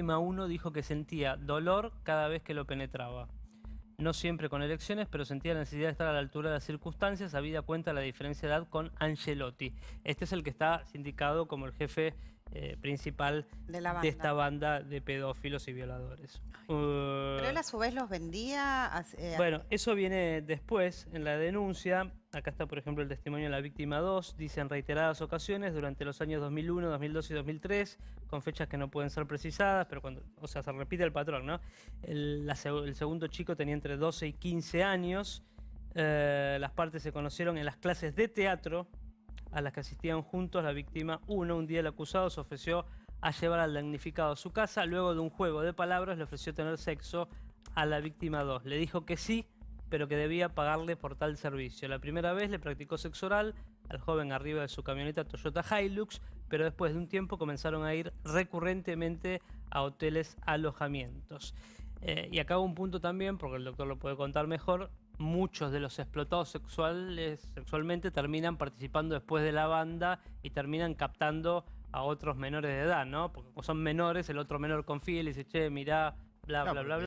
víctima 1 dijo que sentía dolor cada vez que lo penetraba. No siempre con elecciones, pero sentía la necesidad de estar a la altura de las circunstancias, habida cuenta la diferencia de edad con Angelotti. Este es el que está sindicado como el jefe eh, principal De la banda. esta banda de pedófilos y violadores. Pero Uh, él a su vez los vendía... a- eh, bueno, eso viene después en la denuncia. Acá está, por ejemplo, el testimonio de la víctima 2. Dice en reiteradas ocasiones durante los años 2001, 2002 y 2003, con fechas que no pueden ser precisadas, pero cuando, o sea, se repite el patrón, ¿no? El, segundo chico tenía entre 12 y 15 años. Eh, las partes se conocieron en las clases de teatro a las que asistían juntos. La víctima 1, un día el acusado se ofreció a llevar al damnificado a su casa. Luego de un juego de palabras le ofreció tener sexo a la víctima 2. Le dijo que sí, pero que debía pagarle por tal servicio. La primera vez le practicó sexo oral al joven arriba de su camioneta Toyota Hilux, pero después de un tiempo comenzaron a ir recurrentemente a hoteles alojamientos. Eh, y acá un punto también, porque el doctor lo puede contar mejor, muchos de los explotados sexuales, sexualmente terminan participando después de la banda y terminan captando a otros menores de edad, ¿no? Porque como son menores, el otro menor confía y le dice, che, mirá, bla, No, bla, bla, bla.